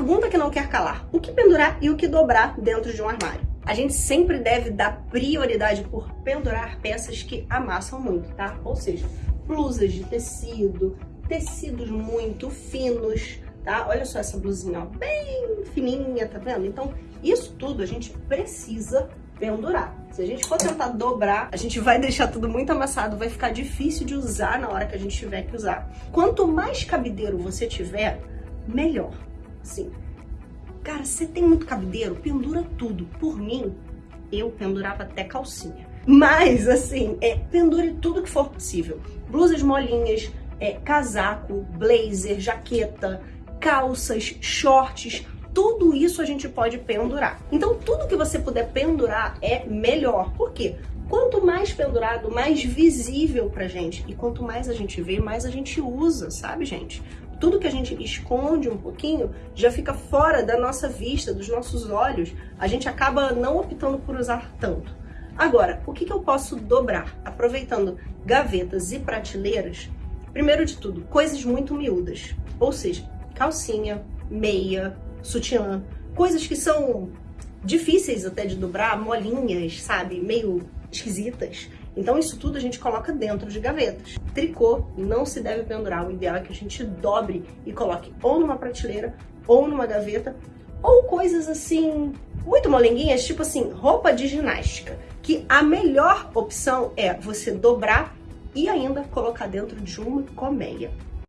pergunta que não quer calar: o que pendurar e o que dobrar dentro de um armário? A gente sempre deve dar prioridade por pendurar peças que amassam muito, tá? Ou seja, blusas de tecido, tecidos muito finos, tá? Olha só essa blusinha, ó, bem fininha, tá vendo? Então, isso tudo a gente precisa pendurar. Se a gente for tentar dobrar, a gente vai deixar tudo muito amassado, vai ficar difícil de usar na hora que a gente tiver que usar. Quanto mais cabideiro você tiver, melhor. Sim. Cara, você tem muito cabideiro, pendura tudo. Por mim, eu pendurava até calcinha. Mas, assim, é, pendure tudo que for possível. Blusas molinhas, é, casaco, blazer, jaqueta, calças, shorts, tudo isso a gente pode pendurar. Então, tudo que você puder pendurar é melhor. Por quê? Quanto mais pendurado, mais visível pra gente. E quanto mais a gente vê, mais a gente usa, sabe, gente? Tudo que a gente esconde um pouquinho já fica fora da nossa vista, dos nossos olhos. A gente acaba não optando por usar tanto. Agora, o que, que eu posso dobrar? Aproveitando gavetas e prateleiras, primeiro de tudo, coisas muito miúdas. Ou seja, calcinha, meia, sutiã, coisas que são difíceis até de dobrar, molinhas, sabe, meio esquisitas. Então isso tudo a gente coloca dentro de gavetas. Tricô não se deve pendurar, o ideal é que a gente dobre e coloque ou numa prateleira ou numa gaveta, ou coisas assim, muito molenguinhas, tipo assim, roupa de ginástica, que a melhor opção é você dobrar e ainda colocar dentro de uma colmeia.